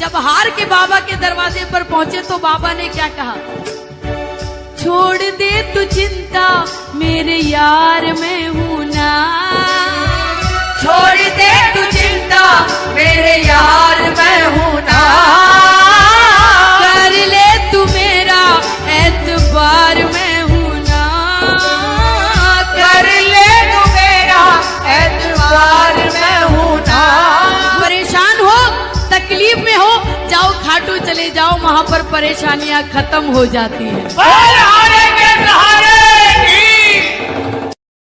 जब हार के बाबा के दरवाजे पर पहुँचे तो बाबा ने क्या कहा? छोड़ दे तू चिंता, मेरे यार में हूँ। तकलीफ़ में हो जाओ खाटू चले जाओ वहाँ पर परेशानियाँ खत्म हो जाती है।